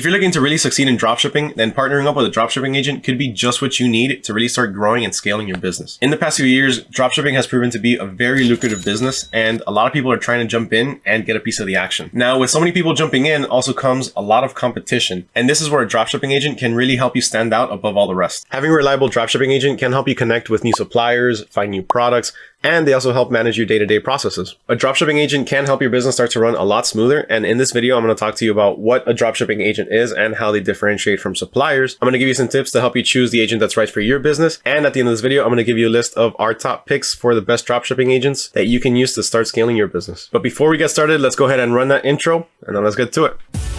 If you're looking to really succeed in dropshipping, then partnering up with a dropshipping agent could be just what you need to really start growing and scaling your business. In the past few years, dropshipping has proven to be a very lucrative business and a lot of people are trying to jump in and get a piece of the action. Now, with so many people jumping in also comes a lot of competition. And this is where a dropshipping agent can really help you stand out above all the rest. Having a reliable dropshipping agent can help you connect with new suppliers, find new products, and they also help manage your day-to-day -day processes. A dropshipping agent can help your business start to run a lot smoother. And in this video, I'm going to talk to you about what a dropshipping agent is and how they differentiate from suppliers. I'm going to give you some tips to help you choose the agent that's right for your business. And at the end of this video, I'm going to give you a list of our top picks for the best dropshipping agents that you can use to start scaling your business. But before we get started, let's go ahead and run that intro and then let's get to it.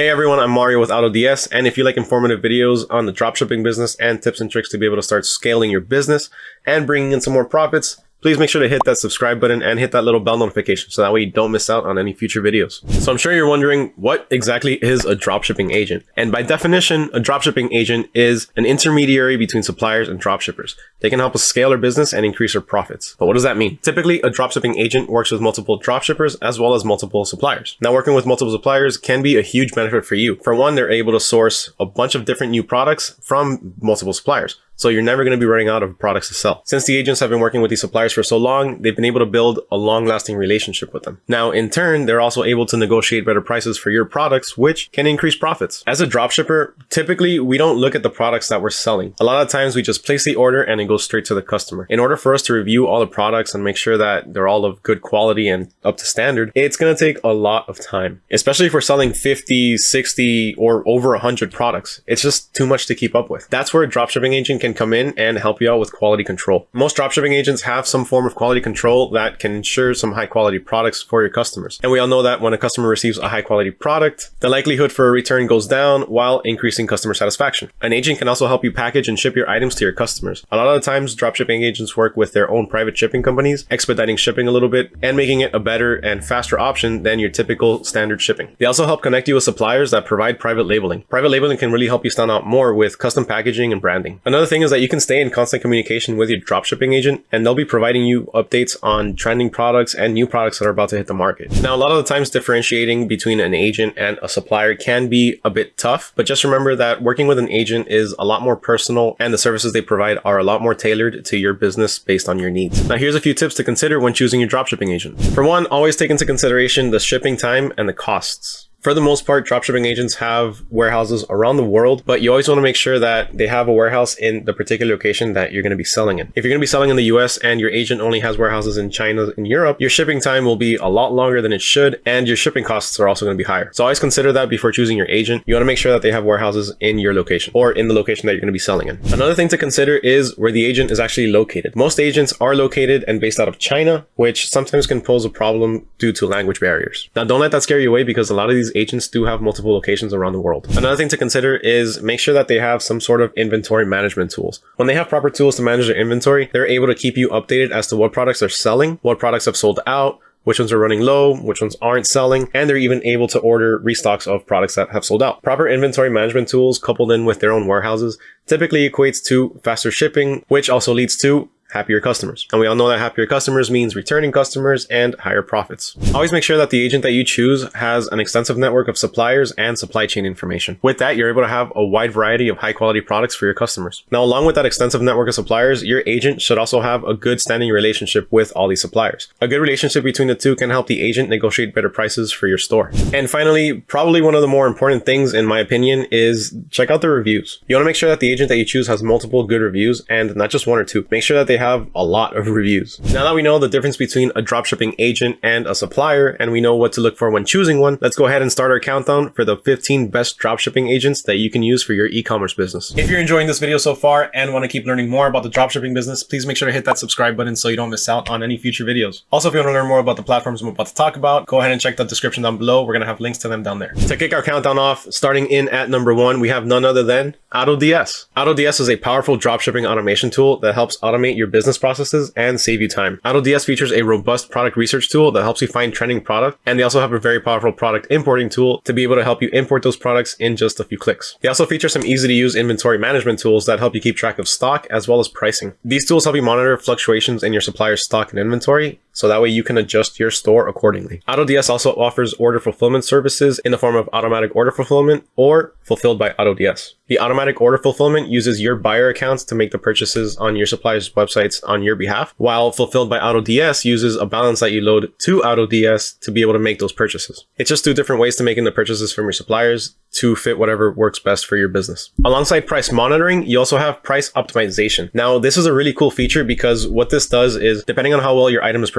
Hey everyone, I'm Mario with AutoDS, and if you like informative videos on the dropshipping business and tips and tricks to be able to start scaling your business and bringing in some more profits, please make sure to hit that subscribe button and hit that little bell notification so that way you don't miss out on any future videos. So I'm sure you're wondering what exactly is a dropshipping agent? And by definition, a dropshipping agent is an intermediary between suppliers and dropshippers. They can help us scale our business and increase our profits. But what does that mean? Typically, a dropshipping agent works with multiple dropshippers as well as multiple suppliers. Now, working with multiple suppliers can be a huge benefit for you. For one, they're able to source a bunch of different new products from multiple suppliers. So you're never going to be running out of products to sell. Since the agents have been working with these suppliers for so long, they've been able to build a long lasting relationship with them. Now, in turn, they're also able to negotiate better prices for your products, which can increase profits. As a dropshipper, typically we don't look at the products that we're selling. A lot of times we just place the order and it goes straight to the customer. In order for us to review all the products and make sure that they're all of good quality and up to standard, it's going to take a lot of time, especially if we're selling 50, 60 or over 100 products. It's just too much to keep up with. That's where a dropshipping agent can can come in and help you out with quality control. Most dropshipping agents have some form of quality control that can ensure some high quality products for your customers. And we all know that when a customer receives a high quality product, the likelihood for a return goes down while increasing customer satisfaction. An agent can also help you package and ship your items to your customers. A lot of the times, dropshipping agents work with their own private shipping companies, expediting shipping a little bit and making it a better and faster option than your typical standard shipping. They also help connect you with suppliers that provide private labeling. Private labeling can really help you stand out more with custom packaging and branding. Another thing thing is that you can stay in constant communication with your dropshipping agent and they'll be providing you updates on trending products and new products that are about to hit the market. Now, a lot of the times differentiating between an agent and a supplier can be a bit tough, but just remember that working with an agent is a lot more personal and the services they provide are a lot more tailored to your business based on your needs. Now, here's a few tips to consider when choosing your dropshipping agent. For one, always take into consideration the shipping time and the costs. For the most part, dropshipping agents have warehouses around the world, but you always want to make sure that they have a warehouse in the particular location that you're going to be selling in. If you're going to be selling in the US and your agent only has warehouses in China and Europe, your shipping time will be a lot longer than it should, and your shipping costs are also going to be higher. So always consider that before choosing your agent. You want to make sure that they have warehouses in your location or in the location that you're going to be selling in. Another thing to consider is where the agent is actually located. Most agents are located and based out of China, which sometimes can pose a problem due to language barriers. Now, don't let that scare you away because a lot of these agents do have multiple locations around the world. Another thing to consider is make sure that they have some sort of inventory management tools. When they have proper tools to manage their inventory, they're able to keep you updated as to what products are selling, what products have sold out, which ones are running low, which ones aren't selling, and they're even able to order restocks of products that have sold out. Proper inventory management tools coupled in with their own warehouses typically equates to faster shipping, which also leads to happier customers. And we all know that happier customers means returning customers and higher profits. Always make sure that the agent that you choose has an extensive network of suppliers and supply chain information. With that, you're able to have a wide variety of high quality products for your customers. Now, along with that extensive network of suppliers, your agent should also have a good standing relationship with all these suppliers. A good relationship between the two can help the agent negotiate better prices for your store. And finally, probably one of the more important things in my opinion is check out the reviews. You want to make sure that the agent that you choose has multiple good reviews and not just one or two. Make sure that they have a lot of reviews. Now that we know the difference between a dropshipping agent and a supplier, and we know what to look for when choosing one, let's go ahead and start our countdown for the 15 best dropshipping agents that you can use for your e-commerce business. If you're enjoying this video so far and want to keep learning more about the dropshipping business, please make sure to hit that subscribe button so you don't miss out on any future videos. Also, if you want to learn more about the platforms I'm about to talk about, go ahead and check the description down below. We're going to have links to them down there. To kick our countdown off, starting in at number one, we have none other than AutoDS. AutoDS is a powerful dropshipping automation tool that helps automate your business processes and save you time. AutoDS features a robust product research tool that helps you find trending product, and they also have a very powerful product importing tool to be able to help you import those products in just a few clicks. They also feature some easy to use inventory management tools that help you keep track of stock as well as pricing. These tools help you monitor fluctuations in your supplier's stock and inventory, so that way you can adjust your store accordingly. AutoDS also offers order fulfillment services in the form of automatic order fulfillment or fulfilled by AutoDS. The automatic order fulfillment uses your buyer accounts to make the purchases on your supplier's websites on your behalf, while fulfilled by AutoDS uses a balance that you load to AutoDS to be able to make those purchases. It's just two different ways to making the purchases from your suppliers to fit whatever works best for your business. Alongside price monitoring, you also have price optimization. Now, this is a really cool feature because what this does is depending on how well your item is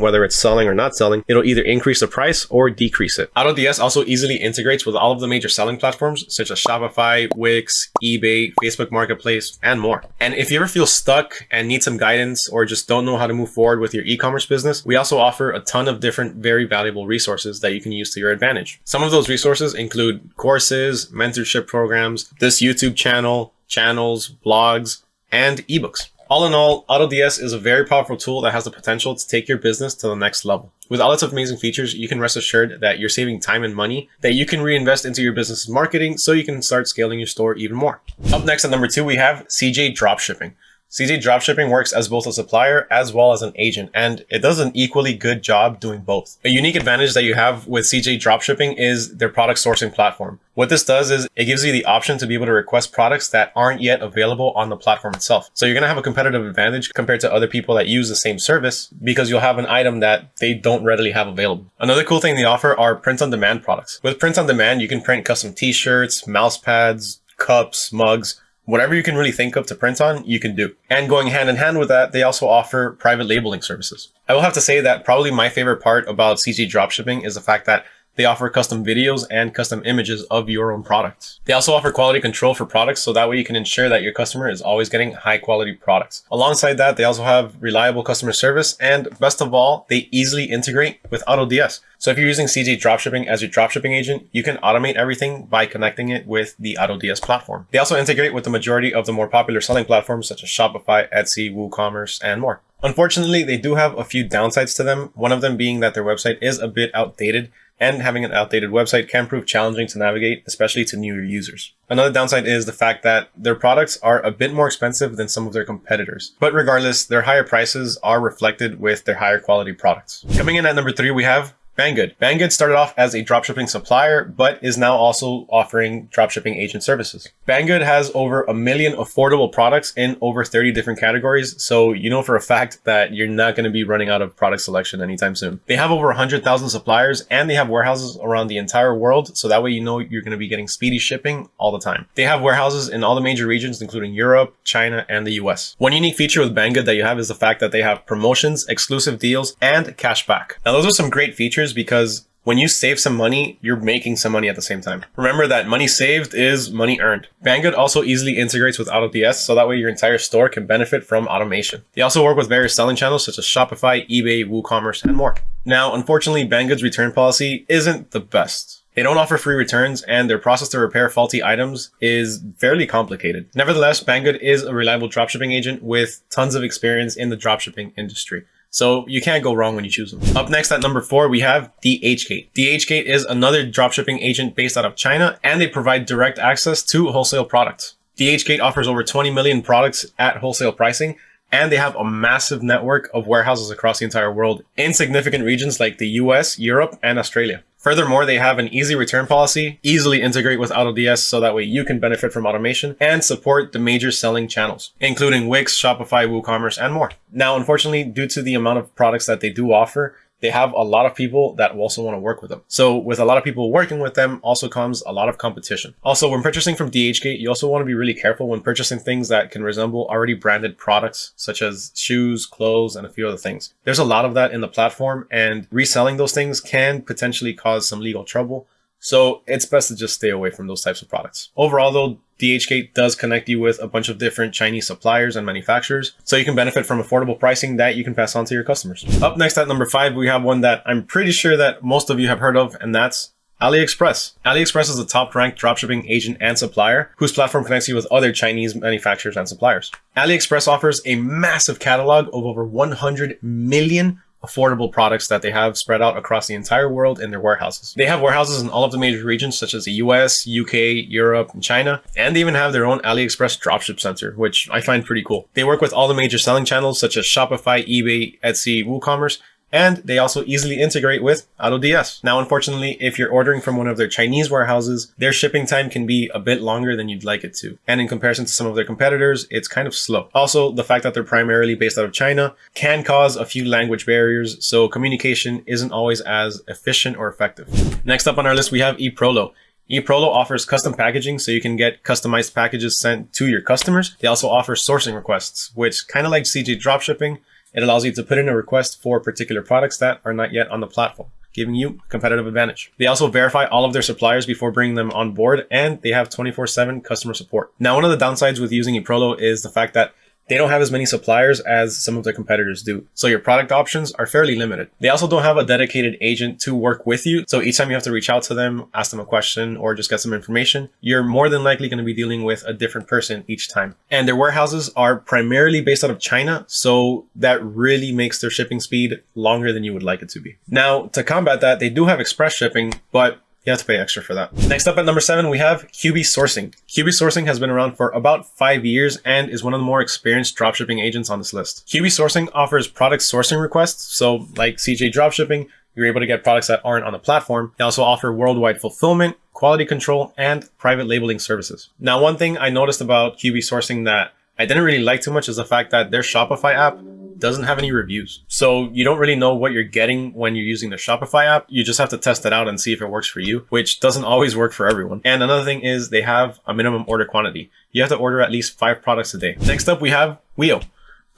whether it's selling or not selling, it'll either increase the price or decrease it. AutoDS also easily integrates with all of the major selling platforms such as Shopify, Wix, eBay, Facebook Marketplace, and more. And if you ever feel stuck and need some guidance or just don't know how to move forward with your e-commerce business, we also offer a ton of different very valuable resources that you can use to your advantage. Some of those resources include courses, mentorship programs, this YouTube channel, channels, blogs, and ebooks. All in all, AutoDS is a very powerful tool that has the potential to take your business to the next level. With all its amazing features, you can rest assured that you're saving time and money that you can reinvest into your business's marketing so you can start scaling your store even more. Up next at number two, we have CJ Dropshipping. CJ Dropshipping works as both a supplier as well as an agent, and it does an equally good job doing both. A unique advantage that you have with CJ Dropshipping is their product sourcing platform. What this does is it gives you the option to be able to request products that aren't yet available on the platform itself. So you're going to have a competitive advantage compared to other people that use the same service because you'll have an item that they don't readily have available. Another cool thing they offer are print on demand products. With print on demand, you can print custom t-shirts, mouse pads, cups, mugs, whatever you can really think of to print on, you can do. And going hand in hand with that, they also offer private labeling services. I will have to say that probably my favorite part about CJ Dropshipping is the fact that they offer custom videos and custom images of your own products. They also offer quality control for products so that way you can ensure that your customer is always getting high quality products. Alongside that, they also have reliable customer service and best of all, they easily integrate with AutoDS. So if you're using CJ Dropshipping as your dropshipping agent, you can automate everything by connecting it with the AutoDS platform. They also integrate with the majority of the more popular selling platforms such as Shopify, Etsy, WooCommerce, and more. Unfortunately, they do have a few downsides to them, one of them being that their website is a bit outdated and having an outdated website can prove challenging to navigate, especially to newer users. Another downside is the fact that their products are a bit more expensive than some of their competitors. But regardless, their higher prices are reflected with their higher quality products. Coming in at number three, we have Banggood. Banggood started off as a dropshipping supplier, but is now also offering dropshipping agent services. Banggood has over a million affordable products in over 30 different categories, so you know for a fact that you're not going to be running out of product selection anytime soon. They have over 100,000 suppliers and they have warehouses around the entire world, so that way you know you're going to be getting speedy shipping all the time. They have warehouses in all the major regions, including Europe, China, and the US. One unique feature with Banggood that you have is the fact that they have promotions, exclusive deals, and cashback. Now those are some great features features because when you save some money, you're making some money at the same time. Remember that money saved is money earned. Banggood also easily integrates with AutoDS, so that way your entire store can benefit from automation. They also work with various selling channels such as Shopify, eBay, WooCommerce, and more. Now, unfortunately, Banggood's return policy isn't the best. They don't offer free returns and their process to repair faulty items is fairly complicated. Nevertheless, Banggood is a reliable dropshipping agent with tons of experience in the dropshipping industry. So you can't go wrong when you choose them. Up next at number four, we have DHgate. DHgate is another dropshipping agent based out of China, and they provide direct access to wholesale products. DHgate offers over 20 million products at wholesale pricing, and they have a massive network of warehouses across the entire world in significant regions like the US, Europe, and Australia. Furthermore, they have an easy return policy, easily integrate with AutoDS so that way you can benefit from automation and support the major selling channels, including Wix, Shopify, WooCommerce, and more. Now, unfortunately, due to the amount of products that they do offer, they have a lot of people that also want to work with them. So with a lot of people working with them also comes a lot of competition. Also, when purchasing from DHgate, you also want to be really careful when purchasing things that can resemble already branded products, such as shoes, clothes, and a few other things. There's a lot of that in the platform and reselling those things can potentially cause some legal trouble. So it's best to just stay away from those types of products. Overall though, DHgate does connect you with a bunch of different Chinese suppliers and manufacturers, so you can benefit from affordable pricing that you can pass on to your customers. Up next at number five, we have one that I'm pretty sure that most of you have heard of, and that's AliExpress. AliExpress is a top-ranked dropshipping agent and supplier whose platform connects you with other Chinese manufacturers and suppliers. AliExpress offers a massive catalog of over 100 million affordable products that they have spread out across the entire world in their warehouses. They have warehouses in all of the major regions such as the US, UK, Europe, and China, and they even have their own AliExpress dropship center, which I find pretty cool. They work with all the major selling channels such as Shopify, eBay, Etsy, WooCommerce, And they also easily integrate with AutoDS. Now, unfortunately, if you're ordering from one of their Chinese warehouses, their shipping time can be a bit longer than you'd like it to. And in comparison to some of their competitors, it's kind of slow. Also, the fact that they're primarily based out of China can cause a few language barriers, so communication isn't always as efficient or effective. Next up on our list, we have eProlo. eProlo offers custom packaging so you can get customized packages sent to your customers. They also offer sourcing requests, which kind of like CJ dropshipping, it allows you to put in a request for particular products that are not yet on the platform giving you competitive advantage. They also verify all of their suppliers before bringing them on board and they have 24-7 customer support. Now, one of the downsides with using eProlo is the fact that they don't have as many suppliers as some of their competitors do. So your product options are fairly limited. They also don't have a dedicated agent to work with you. So each time you have to reach out to them, ask them a question, or just get some information, you're more than likely going to be dealing with a different person each time. And their warehouses are primarily based out of China. So that really makes their shipping speed longer than you would like it to be. Now, to combat that, they do have express shipping, but you have to pay extra for that. Next up at number seven, we have QB Sourcing. QB Sourcing has been around for about five years and is one of the more experienced dropshipping agents on this list. QB Sourcing offers product sourcing requests. So like CJ Dropshipping, you're able to get products that aren't on the platform. They also offer worldwide fulfillment, quality control, and private labeling services. Now, one thing I noticed about QB Sourcing that I didn't really like too much is the fact that their Shopify app doesn't have any reviews. So you don't really know what you're getting when you're using the Shopify app. You just have to test it out and see if it works for you, which doesn't always work for everyone. And another thing is they have a minimum order quantity. You have to order at least five products a day. Next up, we have Wiio.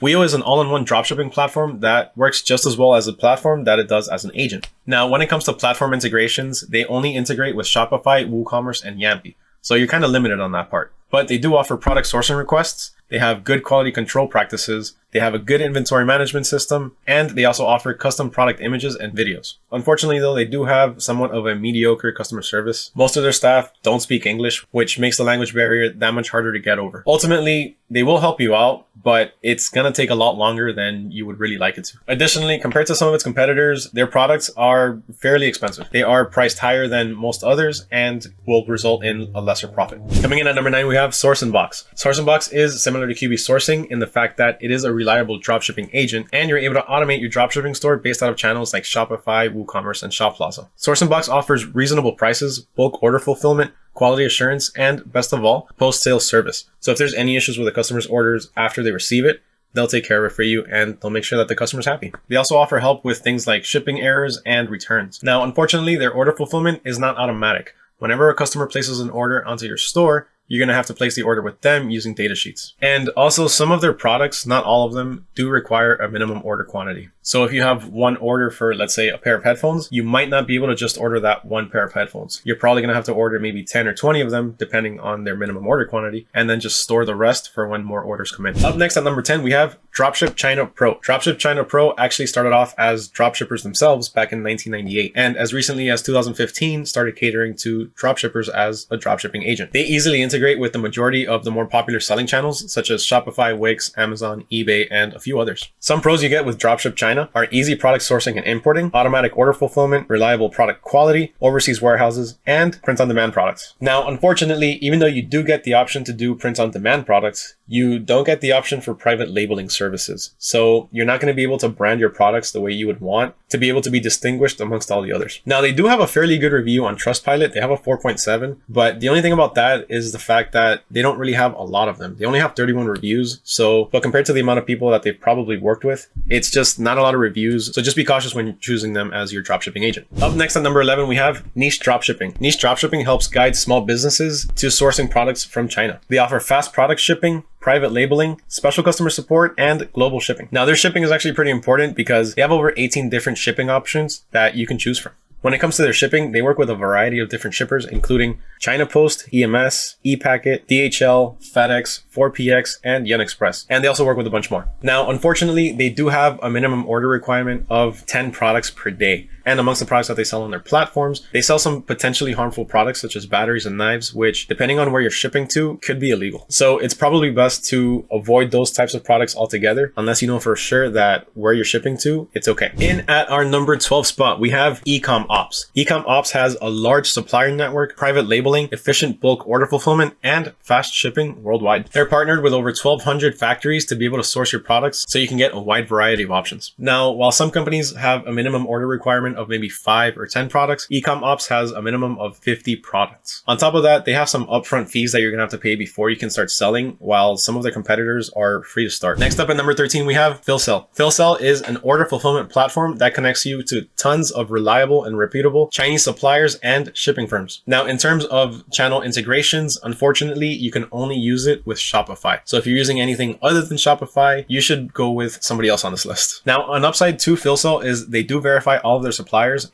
Wiio is an all-in-one dropshipping platform that works just as well as a platform that it does as an agent. Now, when it comes to platform integrations, they only integrate with Shopify, WooCommerce, and Yampee. So you're kind of limited on that part. But they do offer product sourcing requests. They have good quality control practices they have a good inventory management system, and they also offer custom product images and videos. Unfortunately, though, they do have somewhat of a mediocre customer service. Most of their staff don't speak English, which makes the language barrier that much harder to get over. Ultimately, they will help you out, but it's to take a lot longer than you would really like it to. Additionally, compared to some of its competitors, their products are fairly expensive. They are priced higher than most others and will result in a lesser profit. Coming in at number nine, we have Sourcing-Box. Sourcing-Box is similar to QB Sourcing in the fact that it is a reliable dropshipping agent, and you're able to automate your dropshipping store based out of channels like Shopify, WooCommerce, and Shoplazza. Sourcing-Box offers reasonable prices, bulk order fulfillment, quality assurance, and best of all, post-sale service. So if there's any issues with a customer's orders after they receive it, they'll take care of it for you and they'll make sure that the customer's happy. They also offer help with things like shipping errors and returns. Now, unfortunately, their order fulfillment is not automatic. Whenever a customer places an order onto your store, you're going to have to place the order with them using data sheets. And also some of their products, not all of them, do require a minimum order quantity. So if you have one order for, let's say, a pair of headphones, you might not be able to just order that one pair of headphones. You're probably going to have to order maybe 10 or 20 of them, depending on their minimum order quantity, and then just store the rest for when more orders come in. Up next at number 10, we have Dropship China Pro. Dropship China Pro actually started off as dropshippers themselves back in 1998, and as recently as 2015, started catering to dropshippers as a dropshipping agent. They easily integrate with the majority of the more popular selling channels, such as Shopify, Wix, Amazon, eBay, and a few others. Some pros you get with Dropship China are easy product sourcing and importing, automatic order fulfillment, reliable product quality, overseas warehouses, and print-on-demand products. Now, unfortunately, even though you do get the option to do print-on-demand products, you don't get the option for private labeling services. So you're not going to be able to brand your products the way you would want to be able to be distinguished amongst all the others. Now, they do have a fairly good review on Trustpilot. They have a 4.7, but the only thing about that is the fact that they don't really have a lot of them. They only have 31 reviews. So, but compared to the amount of people that they've probably worked with, it's just not a lot of reviews. So just be cautious when choosing them as your dropshipping agent. Up next at number 11, we have niche dropshipping. Niche dropshipping helps guide small businesses to sourcing products from China. They offer fast product shipping, private labeling, special customer support, and global shipping. Now their shipping is actually pretty important because they have over 18 different shipping options that you can choose from. When it comes to their shipping, they work with a variety of different shippers, including China Post, EMS, ePacket, DHL, FedEx, 4PX, and Yun Express. And they also work with a bunch more. Now, unfortunately, they do have a minimum order requirement of 10 products per day. And amongst the products that they sell on their platforms, they sell some potentially harmful products such as batteries and knives, which depending on where you're shipping to could be illegal. So it's probably best to avoid those types of products altogether, unless you know for sure that where you're shipping to, it's okay. In at our number 12 spot, we have Ecom Ops. Ecom Ops has a large supplier network, private labeling, efficient bulk order fulfillment, and fast shipping worldwide. They're partnered with over 1200 factories to be able to source your products so you can get a wide variety of options. Now, while some companies have a minimum order requirement of maybe five or 10 products, Ecom Ops has a minimum of 50 products. On top of that, they have some upfront fees that you're gonna have to pay before you can start selling, while some of their competitors are free to start. Next up at number 13, we have PhilSell. PhilSell is an order fulfillment platform that connects you to tons of reliable and reputable Chinese suppliers and shipping firms. Now, in terms of channel integrations, unfortunately, you can only use it with Shopify. So if you're using anything other than Shopify, you should go with somebody else on this list. Now, an upside to PhilSell is they do verify all of their suppliers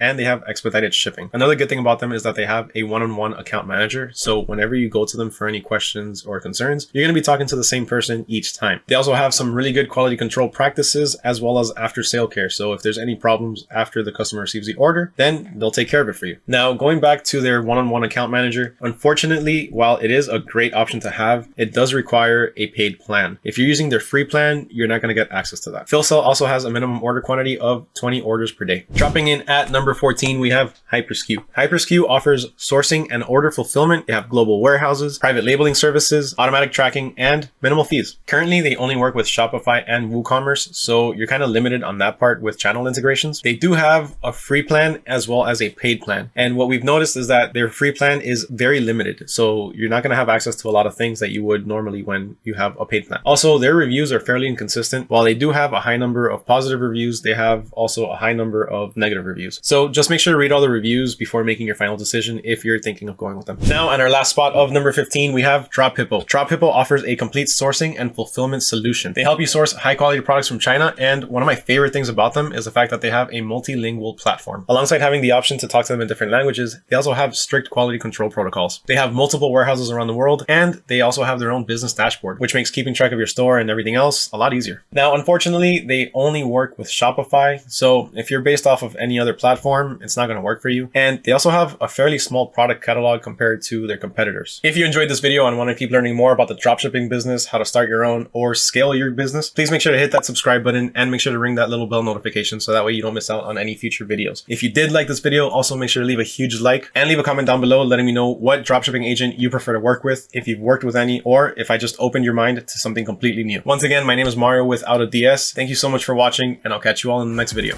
and they have expedited shipping. Another good thing about them is that they have a one-on-one -on -one account manager. So whenever you go to them for any questions or concerns, you're going to be talking to the same person each time. They also have some really good quality control practices as well as after sale care. So if there's any problems after the customer receives the order, then they'll take care of it for you. Now, going back to their one-on-one -on -one account manager, unfortunately, while it is a great option to have, it does require a paid plan. If you're using their free plan, you're not going to get access to that. PhilSell also has a minimum order quantity of 20 orders per day. Dropping in at number 14, we have HyperSKU. HyperSKU offers sourcing and order fulfillment. They have global warehouses, private labeling services, automatic tracking, and minimal fees. Currently, they only work with Shopify and WooCommerce, so you're kind of limited on that part with channel integrations. They do have a free plan as well as a paid plan. And what we've noticed is that their free plan is very limited. So you're not going to have access to a lot of things that you would normally when you have a paid plan. Also, their reviews are fairly inconsistent. While they do have a high number of positive reviews, they have also a high number of negative reviews. So just make sure to read all the reviews before making your final decision if you're thinking of going with them. Now, on our last spot of number 15, we have DropHippo. DropHippo offers a complete sourcing and fulfillment solution. They help you source high quality products from China. And one of my favorite things about them is the fact that they have a multilingual platform. Alongside having the option to talk to them in different languages, they also have strict quality control protocols. They have multiple warehouses around the world, and they also have their own business dashboard, which makes keeping track of your store and everything else a lot easier. Now, unfortunately, they only work with Shopify. So if you're based off of any other platform, it's not going to work for you. And they also have a fairly small product catalog compared to their competitors. If you enjoyed this video and want to keep learning more about the dropshipping business, how to start your own or scale your business, please make sure to hit that subscribe button and make sure to ring that little bell notification so that way you don't miss out on any future videos. If you did like this video, also make sure to leave a huge like and leave a comment down below letting me know what dropshipping agent you prefer to work with, if you've worked with any, or if I just opened your mind to something completely new. Once again, my name is Mario with AutoDS. Thank you so much for watching and I'll catch you all in the next video.